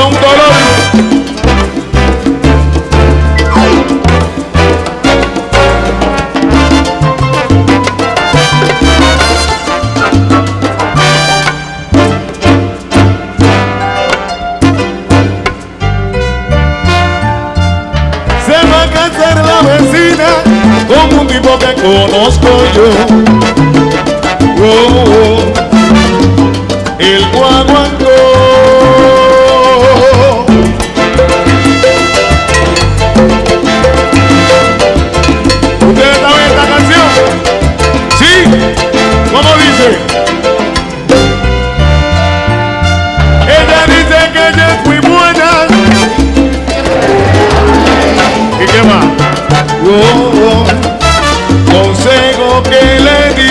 son dolor. Se va a casar la vecina con un tipo que conozco yo. Oh, oh, consejo que le di.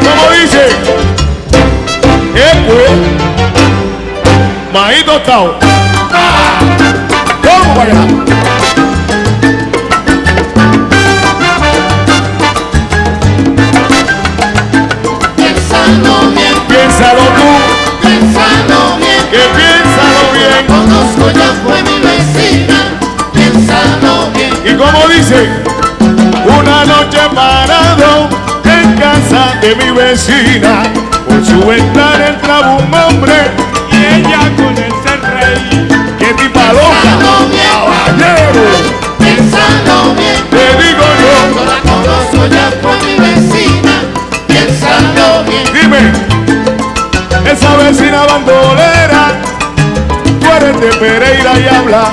¿Cómo dice? Pues. Maíz tostado. ¿Cómo para allá? Piénsalo bien, Piénsalo tú, piénsalo bien. que piénsalo bien. Conozco ya fue mi vecina. Piénsalo bien. Y como dice, una noche parado en casa de mi vecina, vecina bandolera, tú eres de Pereira y habla.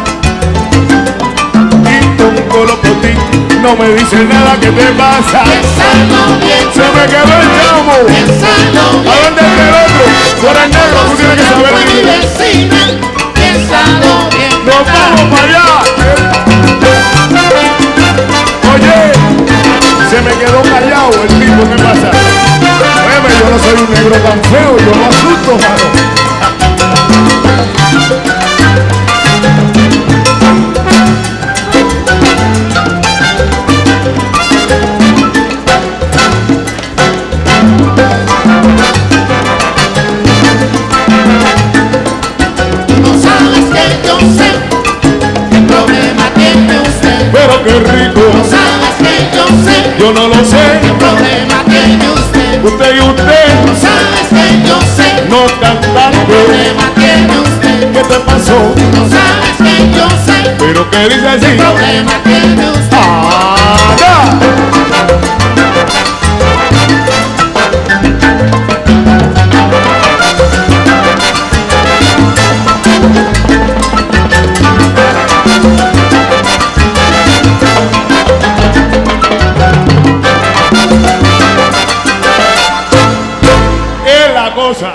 Y con colocotín, no me dices nada que te pasa. Piénsalo bien. Se me quedó el chamo. ¿A bien. dónde está el otro? Tú eres negro, tú tienes que saber Fue mi inglés. vecina. Piénsalo bien. ¡Nos vamos no soy un negro tan feo, yo no asusto, mano. No sabes que yo sé qué problema tiene usted. Pero qué No rico, sabes que yo sé yo no lo sé. Usted. Y usted, sabes que yo sé no qué cantando. problema tiene usted. ¿Qué te pasó? No sabes que yo sé Pero que dice así. problema tiene usted. ¡Ah, Barbosa.